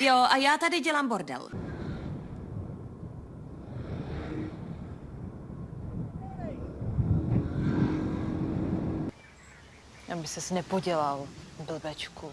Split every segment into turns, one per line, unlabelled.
Jo, a já tady dělám bordel.
Aby ses nepodělal, blbečku.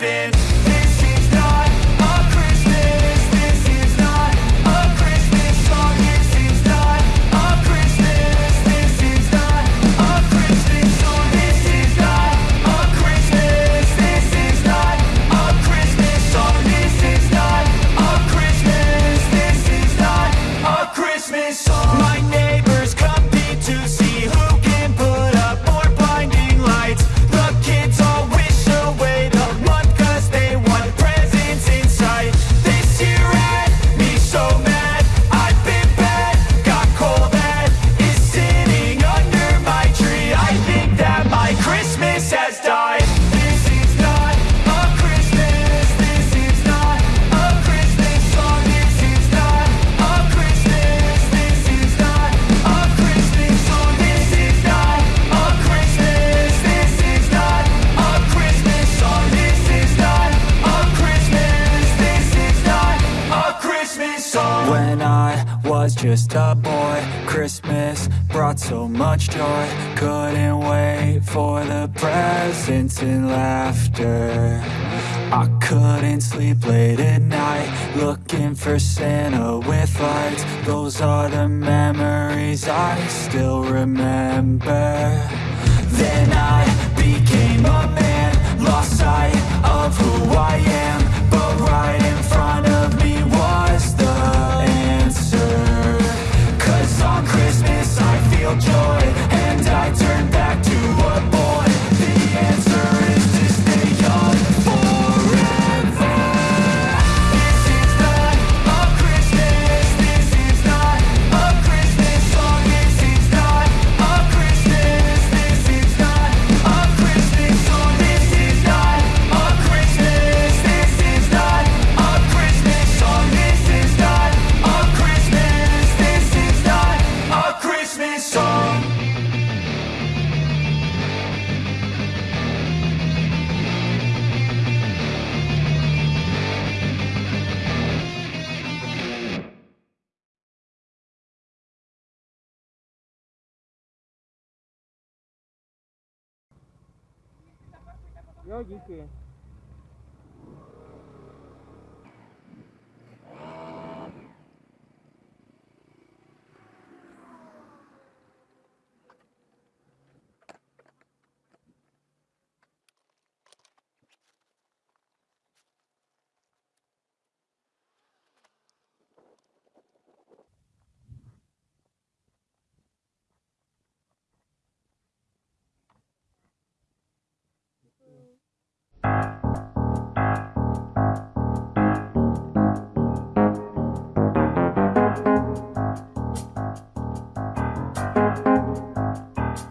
happen. just a boy. Christmas brought so much joy. Couldn't wait for the presents and laughter. I couldn't sleep late at night Looking for Santa with lights. Those are the memories I still remember.
Я дикие.